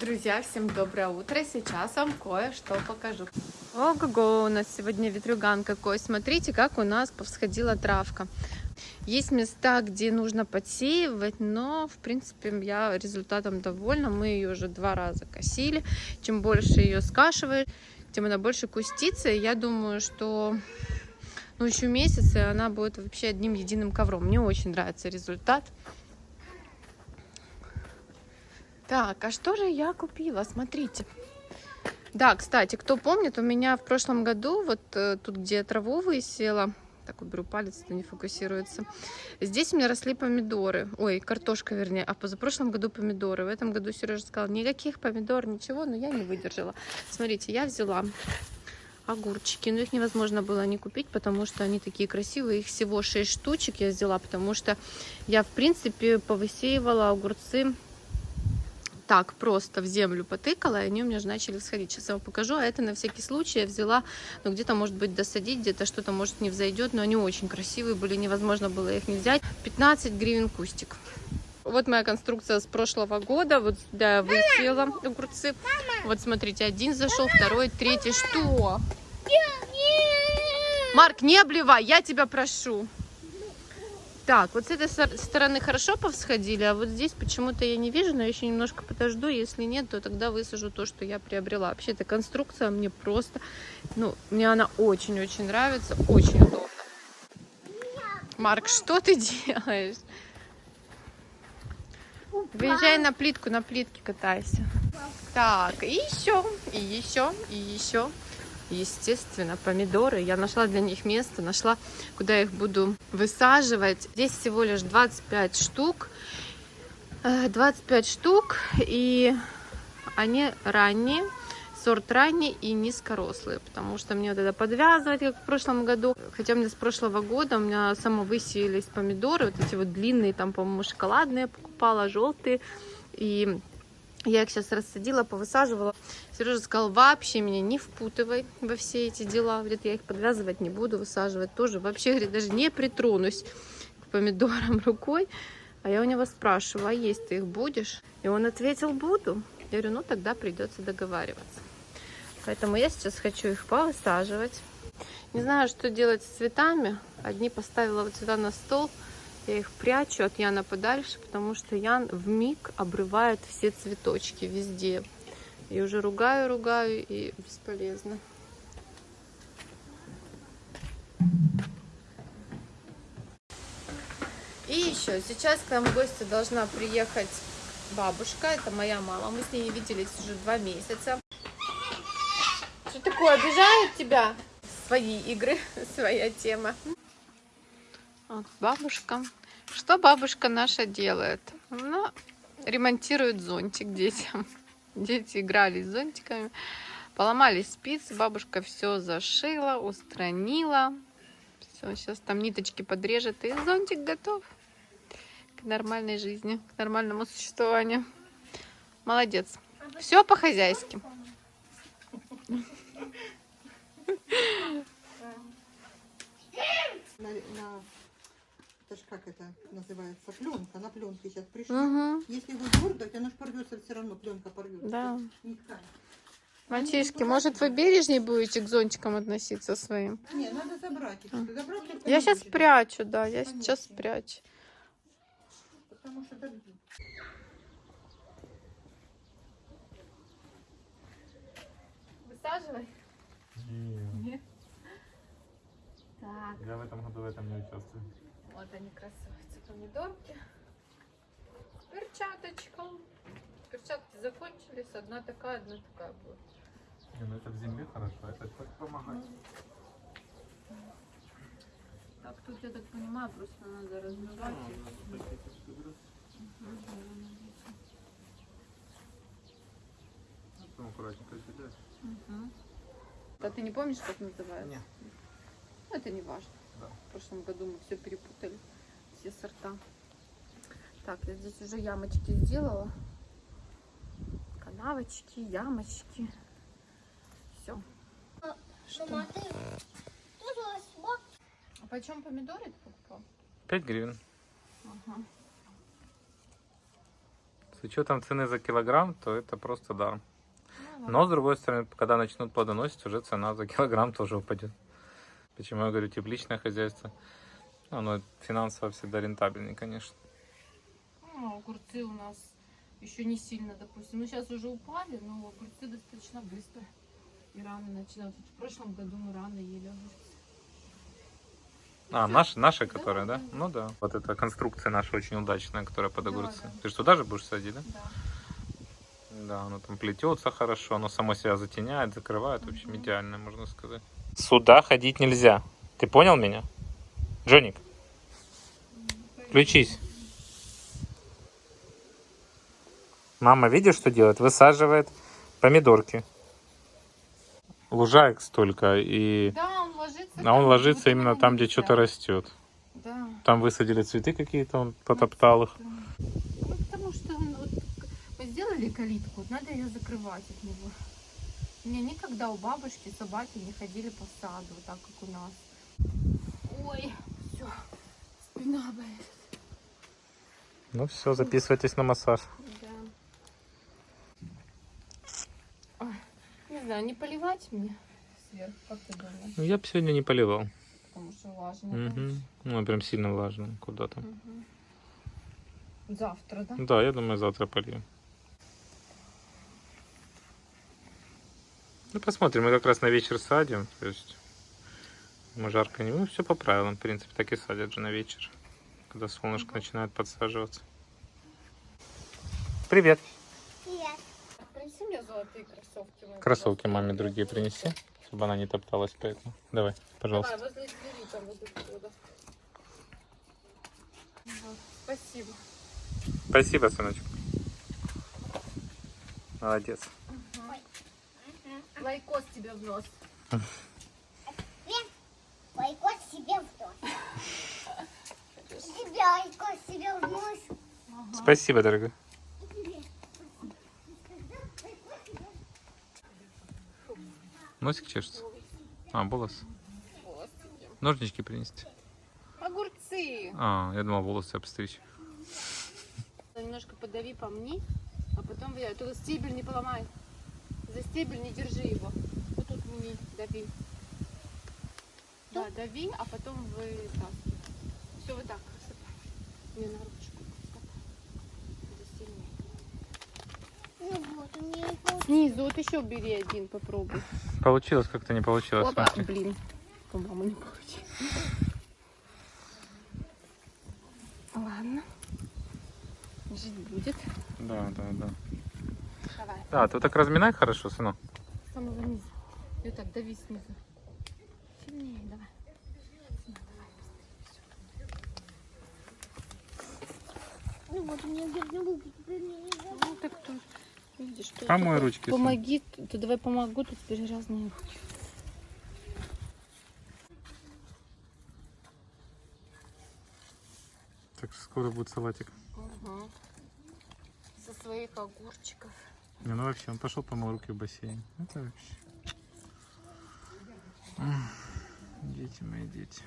Друзья, всем доброе утро. Сейчас вам кое-что покажу. Ого-го, у нас сегодня ветрюган какой. Смотрите, как у нас повсходила травка. Есть места, где нужно подсеивать, но, в принципе, я результатом довольна. Мы ее уже два раза косили. Чем больше ее скашиваешь, тем она больше кустится. Я думаю, что ну, еще месяц, и она будет вообще одним единым ковром. Мне очень нравится результат. Так, а что же я купила? Смотрите. Да, кстати, кто помнит, у меня в прошлом году, вот э, тут, где я траву высела, так уберу палец, это не фокусируется. Здесь у меня росли помидоры, ой, картошка, вернее, а позапрошлом году помидоры. В этом году Сережа сказал, никаких помидор, ничего, но я не выдержала. Смотрите, я взяла огурчики, но их невозможно было не купить, потому что они такие красивые. Их всего 6 штучек я взяла, потому что я, в принципе, повысеивала огурцы так просто в землю потыкала, и они у меня же начали всходить. Сейчас я вам покажу, а это на всякий случай я взяла, ну где-то может быть досадить, где-то что-то может не взойдет, но они очень красивые были, невозможно было их не взять. 15 гривен кустик. Вот моя конструкция с прошлого года. Вот сюда я высеяла огурцы. Вот смотрите, один зашел, второй, третий. Что? Марк, не обливай, я тебя прошу. Так, вот с этой стороны хорошо повсходили, а вот здесь почему-то я не вижу, но я еще немножко подожду. Если нет, то тогда высажу то, что я приобрела. Вообще, эта конструкция мне просто, ну, мне она очень-очень нравится, очень удобно. Марк, что ты делаешь? Выезжай на плитку, на плитке катайся. Так, и еще, и еще, и еще естественно, помидоры. Я нашла для них место, нашла, куда их буду высаживать. Здесь всего лишь 25 штук. 25 э, штук, и они ранние, сорт ранний и низкорослые, потому что мне вот это подвязывать, как в прошлом году. Хотя у меня с прошлого года у меня самовысеялись помидоры, вот эти вот длинные, там, по-моему, шоколадные покупала, желтые. И я их сейчас рассадила, повысаживала. Сережа сказал, вообще меня не впутывай во все эти дела. Говорит, я их подвязывать не буду, высаживать тоже. Вообще, говорит, даже не притронусь к помидорам рукой. А я у него спрашиваю, а есть ты их будешь? И он ответил, буду. Я говорю, ну тогда придется договариваться. Поэтому я сейчас хочу их повысаживать. Не знаю, что делать с цветами. Одни поставила вот сюда на стол. Я их прячу от Яна подальше, потому что Ян в миг обрывает все цветочки везде. И уже ругаю, ругаю, и бесполезно. И еще, сейчас к нам в гости должна приехать бабушка, это моя мама. Мы с ней не виделись уже два месяца. Что такое, обижает тебя? Свои игры, своя тема. Вот бабушка. Что бабушка наша делает? Она ремонтирует зонтик детям. Дети играли с зонтиками. Поломали спицы. Бабушка все зашила, устранила. Все, сейчас там ниточки подрежет. И зонтик готов к нормальной жизни, к нормальному существованию. Молодец. Все по-хозяйски. Как это называется, пленка, на пленке сейчас пришла. Угу. Если его дернуть, она же порвется все равно, пленка порвется. Да. Мальчишки, может вы бережнее будете к зонтикам относиться своим? Не, надо забрать их. Забрать, я сейчас спрячу, да, я Конечно. сейчас спрячу. Потому что добьют. Высаживай? Нет. Нет? Так. Я в этом году в этом не участвую. Вот они красавицы, помидорки. Перчаточка. Перчатки закончились, одна такая, одна такая будет. Не, ну это в земле хорошо, это хоть помогать. Так, тут я так понимаю, просто надо размывать. Потом аккуратненько кидать. Угу. А ты не помнишь, как называется? Нет. Ну, это не важно. В прошлом году мы все перепутали, все сорта. Так, я здесь уже ямочки сделала. Канавочки, ямочки. Все. Что? А почем помидоры ты покупал? 5 гривен. Ага. С учетом цены за килограмм, то это просто даром. Ну, Но, с другой стороны, когда начнут плодоносить, уже цена за килограмм тоже упадет. Почему я говорю тепличное хозяйство? Оно финансово всегда рентабельнее, конечно. Ну, огурцы у нас еще не сильно, допустим. Ну, сейчас уже упали, но огурцы достаточно быстро. И рано начинают. Вот В прошлом году мы рано ели огурцы. А, наши, наши которые, да? да. Ну да. Вот эта конструкция наша очень удачная, которая под Да, огурцы. да. Ты что, туда же будешь садить, да? Да. Да, оно там плетется хорошо, оно само себя затеняет, закрывает. В общем, Мгм. идеально, можно сказать. Сюда ходить нельзя. Ты понял меня? Джоник, включись. Мама, видишь, что делает? Высаживает помидорки. Лужаек столько, и... Да, он ложится. А он ложится именно там, где что-то растет. Да. Там высадили цветы какие-то, он потоптал их. Ну, потому что он, вот, мы сделали калитку, надо ее закрывать от него. У меня никогда у бабушки собаки не ходили по саду, так как у нас. Ой, все, спина болит. Ну все, записывайтесь на массаж. Да. Ой, не знаю, не поливать мне сверху, как ты думаешь? Ну, я бы сегодня не поливал. Потому что влажно. Мгм. Ну, прям сильно влажно. Куда там? Мгм. Завтра, да? Да, я думаю, завтра полью. Ну, посмотрим. Мы как раз на вечер садим. То есть мы жарко не... Ну, все по правилам. В принципе, так и садят же на вечер. Когда солнышко начинает подсаживаться. Привет. Принеси мне золотые кроссовки. Кроссовки маме другие принеси, чтобы она не топталась по этому. Давай, пожалуйста. Давай, возле двери, там, возле входа. Вот, Спасибо. Спасибо, сыночек. Молодец. Лайкос тебе в нос. Лайкос себе в нос. Тебе лайкос себе в нос. Спасибо, дорогой. Носик чешется. А, волос. Ножнички принести. Огурцы. А, я думал волосы обстричь. Немножко подави по мне, а потом я. Только стебель не поломай. За стебель не держи его. Вот тут мне дави. Да, дави, а потом вытаскивай. Все, вот так. сыпай. Мне на ручку. Это сильнее. Ну вот, у меня и получилось. Снизу вот еще бери один, попробуй. Получилось как-то не получилось. Опа, смотри. блин. По-моему, не получилось. Ладно. Жить будет. Да, да, да. Давай. Да, ты вот так разминай хорошо, сынок. С самого низа. И вот так, дави снизу. Сильнее, давай. Ну вот, у меня грязные руки, теперь мне не жалко. Ну так тут, видишь, что Помой ручки. Помоги, ты давай помогу, тут теперь разные руки. Так скоро будет салатик. Угу. Со своих огурчиков. Не, ну вообще, он пошел помыл руки в бассейн. Это вообще. Дети мои дети.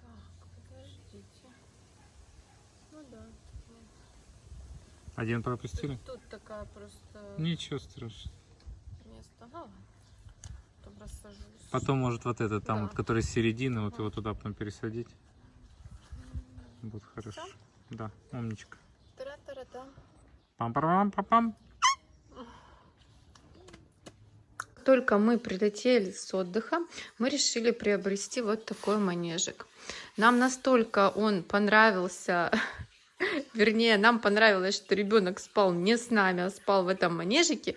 Так, подождите. Ну да. Один пропустили? Тут, тут такая просто Ничего страшного. место. Ну. Потом рассажусь. Потом, может, вот этот, там, Да. вот, который с середины, вот его туда потом пересадить. Будет хорошо. Да, умничка. Тара-тара-та. Пам-пам-пам-пам. Только мы прилетели с отдыха, мы решили приобрести вот такой манежик. Нам настолько он понравился, вернее, нам понравилось, что ребенок спал не с нами, а спал в этом манежике.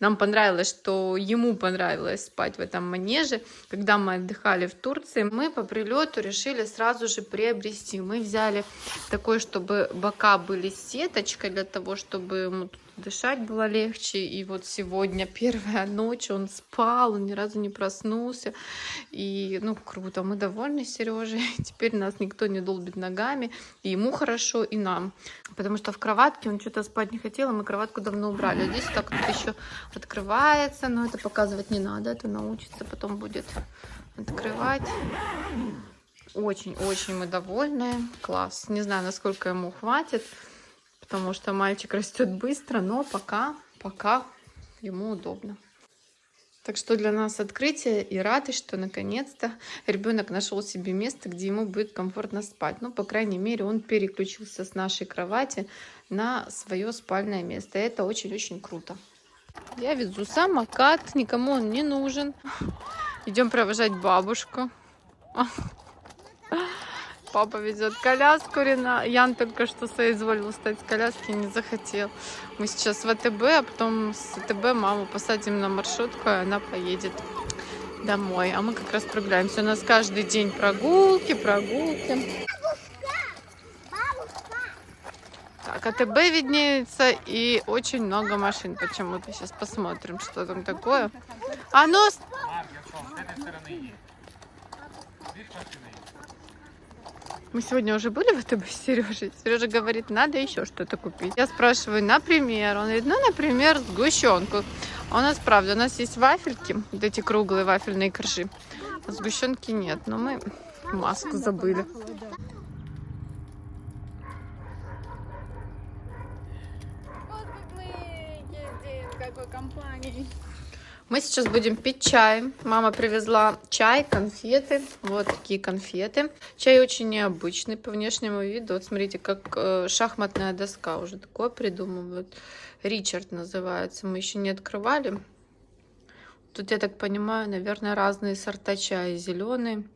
Нам понравилось, что ему понравилось спать в этом манеже. Когда мы отдыхали в Турции, мы по прилету решили сразу же приобрести. Мы взяли такой, чтобы бока были сеточкой, для того, чтобы ему дышать было легче. И вот сегодня первая ночь, он спал, он ни разу не проснулся. И, ну, круто, мы довольны Сережей. Теперь нас никто не долбит ногами. И ему хорошо, и нам. Потому что в кроватке он что-то спать не хотел, и мы кроватку давно убрали. А здесь так тут еще открывается, но это показывать не надо, это научится, потом будет открывать. Очень-очень мы довольны. Класс. Не знаю, насколько ему хватит, потому что мальчик растет быстро, но пока, пока ему удобно. Так что для нас открытие и радость, что наконец-то ребенок нашел себе место, где ему будет комфортно спать. Ну, по крайней мере, он переключился с нашей кровати на свое спальное место. Это очень-очень круто. Я везу самокат, никому он не нужен. Идем провожать бабушку. Папа везет коляску, Рена. Ян только что соизволил встать с коляски, не захотел. Мы сейчас в АТБ, а потом с АТБ маму посадим на маршрутку, и она поедет домой. А мы как раз прогуляемся. У нас каждый день прогулки, прогулки. Так, АТБ виднеется и очень много машин почему-то. Сейчас посмотрим, что там такое. А ну, с- Мы сегодня уже были в АТБ с Сережей. Сережа говорит, надо еще что-то купить. Я спрашиваю, например, он говорит, ну, например, сгущенку. А у нас, правда, у нас есть вафельки, вот эти круглые вафельные коржи. А сгущенки нет, но мы маску забыли. Вот как мы едем, какой компании. Мы сейчас будем пить чай. Мама привезла чай, конфеты. Вот такие конфеты. Чай очень необычный по внешнему виду. Вот смотрите, как э, шахматная доска уже такое придумывают. Ричард называется. Мы еще не открывали. Тут, я так понимаю, наверное, разные сорта чая. Зеленый.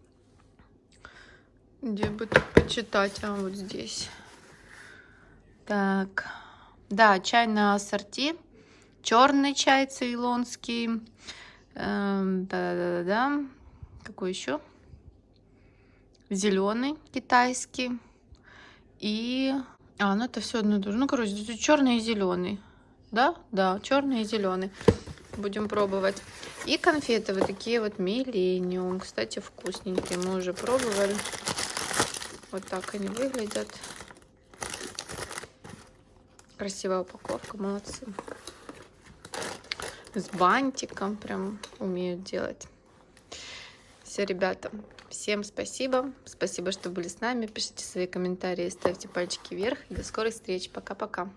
Где бы тут почитать? А, вот здесь. Так. Да, чай на ассорти. Черный чай цейлонский. Эм, Да-да-да-да. Какой еще? Зеленый китайский. И... А, ну это все одно и то же. Ну, короче, черный и зеленый. Да? Да, черный и зеленый. Будем пробовать. И конфеты вот такие вот миллениум. Кстати, вкусненькие. Мы уже пробовали. Вот так они выглядят. Красивая упаковка, молодцы. С бантиком прям умеют делать. Все, ребята, всем спасибо. Спасибо, что были с нами. Пишите свои комментарии, ставьте пальчики вверх. До скорой встречи. Пока-пока.